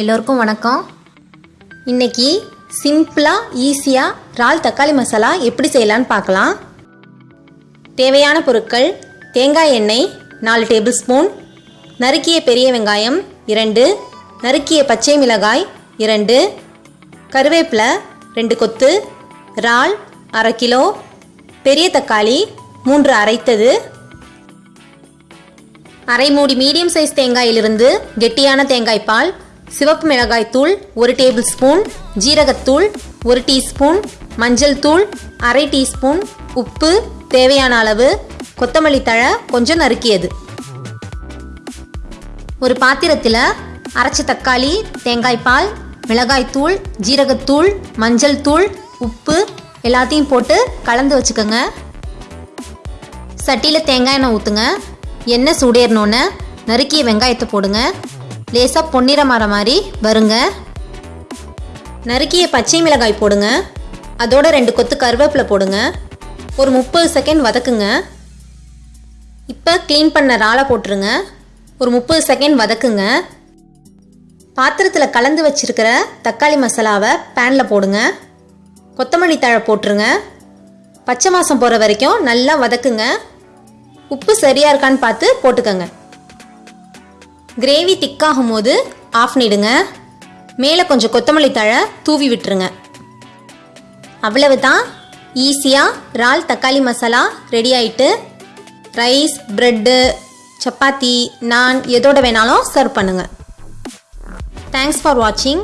எல்லோருக்கும் வணக்கம். இன்னைக்கு சிம்பிளாக ஈஸியாக இறால் தக்காளி மசாலா எப்படி செய்யலான்னு பார்க்கலாம். தேவையான பொருட்கள் தேங்காய் எண்ணெய் நாலு டேபிள் ஸ்பூன் நறுக்கிய பெரிய வெங்காயம் இரண்டு நறுக்கிய பச்சை மிளகாய் இரண்டு கருவேப்பிலை ரெண்டு கொத்து இறால் அரை கிலோ பெரிய தக்காளி மூன்று அரைத்தது. அரை மூடி மீடியம் சைஸ் தேங்காயிலிருந்து கெட்டியான தேங்காய் பால் சிவப்பு மிளகாய் தூள் ஒரு டேபிள் ஸ்பூன் ஜீரகத்தூள் ஒரு டீஸ்பூன் மஞ்சள் தூள் அரை டீஸ்பூன் உப்பு தேவையான அளவு கொத்தமல்லி தழை கொஞ்சம் நறுக்கியது. ஒரு பாத்திரத்தில் அரைச்ச தக்காளி தேங்காய் பால் மிளகாய் தூள் ஜீரகத்தூள் மஞ்சள் தூள் உப்பு எல்லாத்தையும் போட்டு கலந்து வச்சுக்கோங்க. சட்டியில் தேங்காய் எண்ணெய் ஊற்றுங்க எண்ணெய் சூடேறணுன்னு நறுக்கிய வெங்காயத்தை போடுங்க. லேசாக பொன்னிறமாற மாதிரி. வருங்க. நறுக்கிய பச்சை மிளகாய் போடுங்க. அதோட ரெண்டு கொத்து கருவேப்பிலை போடுங்க. ஒரு முப்பது செகண்ட் வதக்குங்க. இப்போ க்ளீன் பண்ண இறாலை போட்டுருங்க. ஒரு முப்பது செகண்ட் வதக்குங்க. பாத்திரத்தில் கலந்து வச்சிருக்கிற தக்காளி மசாலாவை பேனில் போடுங்க. கொத்தமல்லி தழை போட்டுருங்க. பச்சை மாதம் போகிற வரைக்கும் நல்லா வதக்குங்க. உப்பு சரியாக இருக்கான்னு பார்த்து போட்டுக்கோங்க. கிரேவி திக்காகும் போது ஆஃப் பண்ணிடுங்க மேலே கொஞ்சம் கொத்தமல்லி தழை தூவி விட்டுருங்க. அவ்வளவு தான் ஈஸியாக இறால் தக்காளி மசாலா ரெடி ஆயிட்டு ரைஸ் ப்ரெட்டு சப்பாத்தி நான் எதோட வேணாலும் சர்வ் பண்ணுங்கள் தேங்க்ஸ் ஃபார் வாட்சிங்